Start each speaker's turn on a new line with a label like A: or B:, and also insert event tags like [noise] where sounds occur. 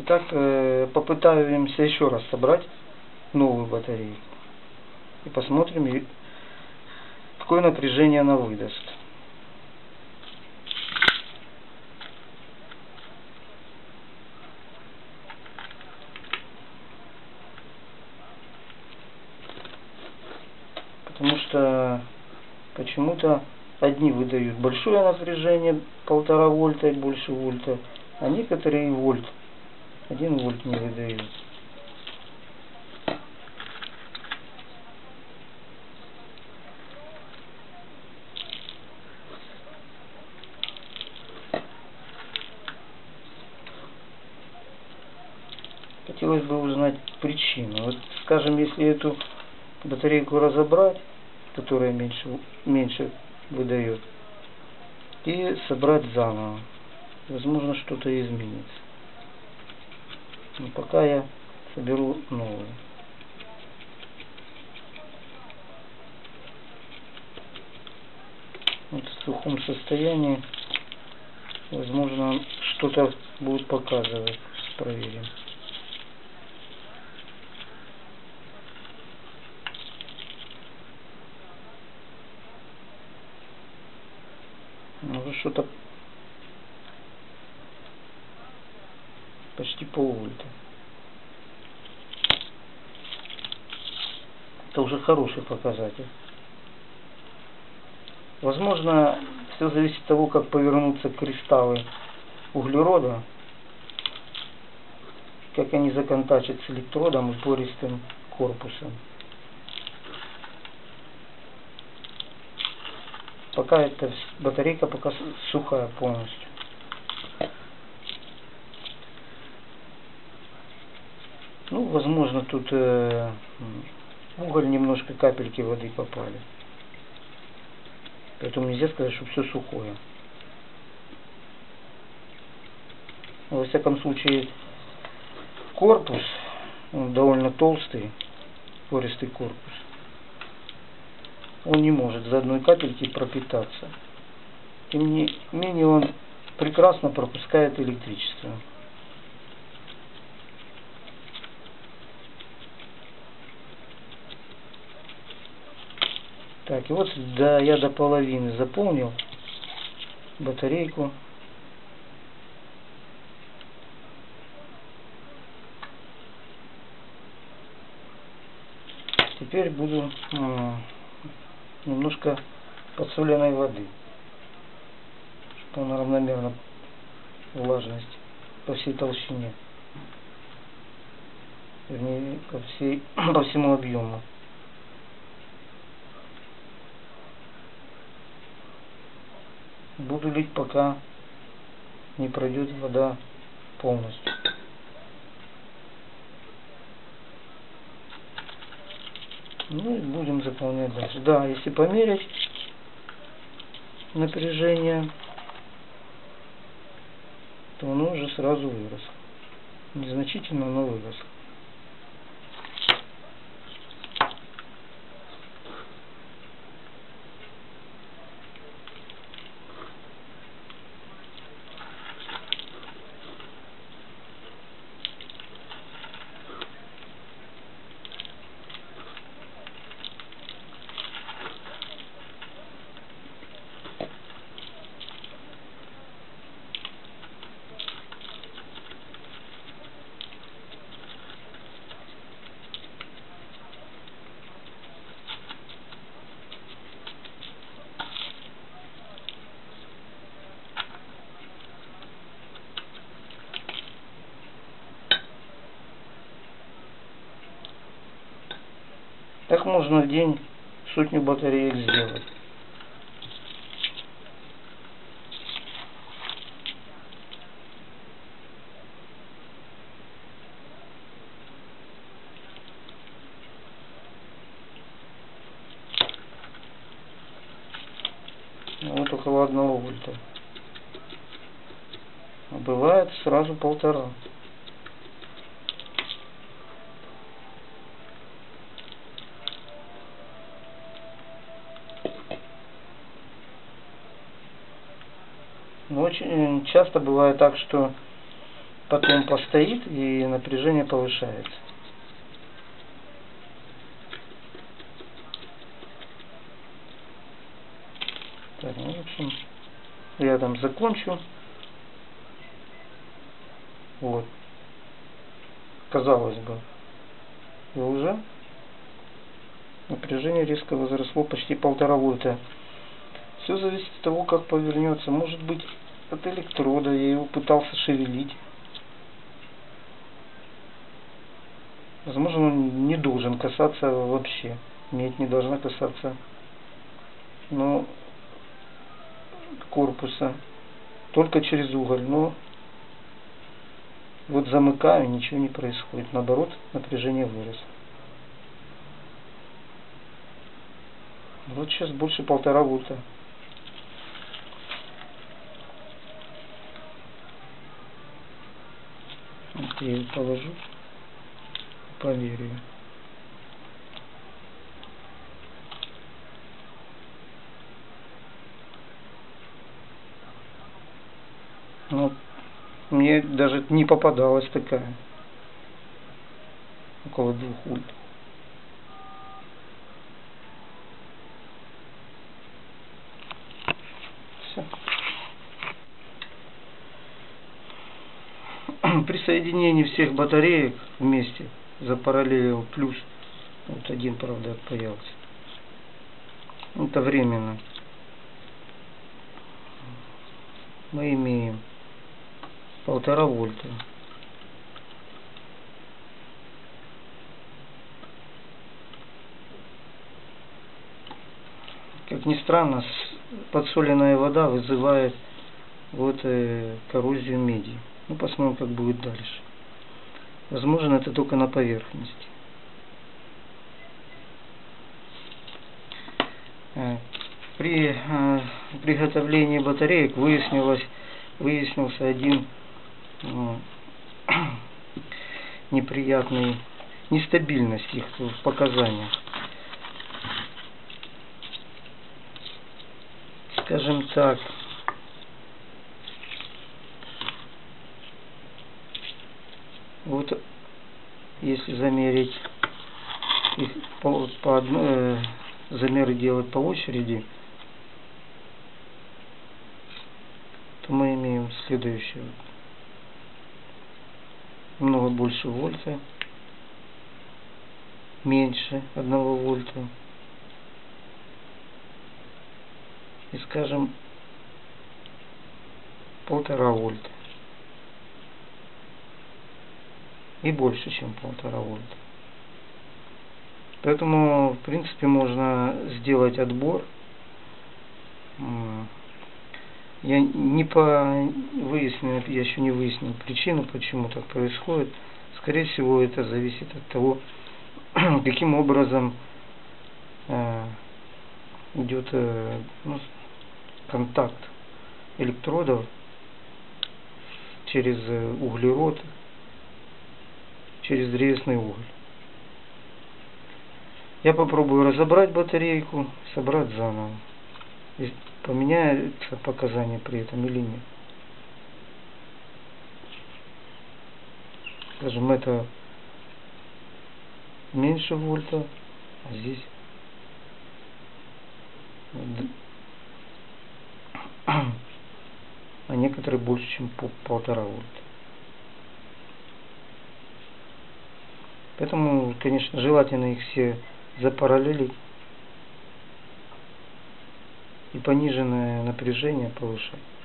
A: Итак, э, попытаемся еще раз собрать новую батарею. И посмотрим, какое напряжение она выдаст. Потому что почему-то одни выдают большое напряжение, полтора вольта и больше вольта, а некоторые и вольт, один вольт не выдают. Хотелось бы узнать причину. Вот, скажем, если эту батарейку разобрать, которая меньше, меньше выдает, и собрать заново, возможно, что-то изменится. Но пока я соберу новую. Вот в сухом состоянии, возможно, что-то будет показывать. Проверим. Уже что-то почти полвольта. Это уже хороший показатель. Возможно, все зависит от того, как повернутся кристаллы углерода, как они законтачат с электродом и пористым корпусом. Пока эта батарейка пока сухая полностью. Ну, возможно, тут э, уголь немножко капельки воды попали. Поэтому нельзя сказать, что все сухое. Во всяком случае, корпус, он довольно толстый, пористый корпус он не может за одной капельки пропитаться. Тем не менее он прекрасно пропускает электричество. Так, и вот да, я до половины заполнил батарейку. Теперь буду немножко подсоленной воды, чтобы она равномерно влажность по всей толщине, вернее, по, всей, [clears throat] по всему объему. Буду лить, пока не пройдет вода полностью. Ну и будем заполнять дальше. Да, если померить напряжение, то оно уже сразу выросло. Незначительно, но выросло. Так можно в день сотню батареек сделать. Вот около одного вольта. А бывает сразу полтора. Очень часто бывает так, что потом постоит и напряжение повышается. Так, ну, в общем, я там закончу. Вот. Казалось бы. И уже напряжение резко возросло почти полтора вольта. Все зависит от того, как повернется. Может быть от электрода. Я его пытался шевелить. Возможно, он не должен касаться вообще. Медь не должна касаться но корпуса. Только через уголь. Но вот замыкаю, ничего не происходит. Наоборот, напряжение выросло. Вот сейчас больше полтора вольта. Я ее положу, проверю. Ну, мне даже не попадалась такая. Около двух вольт. Все. При соединении всех батареек вместе запараллелил плюс. Вот один, правда, отпаялся. Это временно. Мы имеем полтора вольта. Как ни странно, подсоленная вода вызывает вот э, коррозию меди. Ну, посмотрим, как будет дальше. Возможно, это только на поверхности. Э, при э, приготовлении батареек выяснилось, выяснился один ну, [clears throat] неприятный нестабильность их в показаниях. Скажем так, вот если замерить их по, по одной, э, замеры делать по очереди, то мы имеем следующее много больше вольта, меньше одного вольта. И скажем полтора вольта. И больше, чем полтора вольта. Поэтому, в принципе, можно сделать отбор я не по выяснил, я еще не выяснил причину, почему так происходит. Скорее всего, это зависит от того, [clears throat] каким образом э, идет э, ну, контакт электродов через э, углерод, через древесный уголь. Я попробую разобрать батарейку, собрать заново поменяется показания при этом или нет. Скажем, это меньше вольта, а здесь [clears throat] а некоторые больше, чем полтора вольта. Поэтому, конечно, желательно их все запараллелить и пониженное напряжение повышать.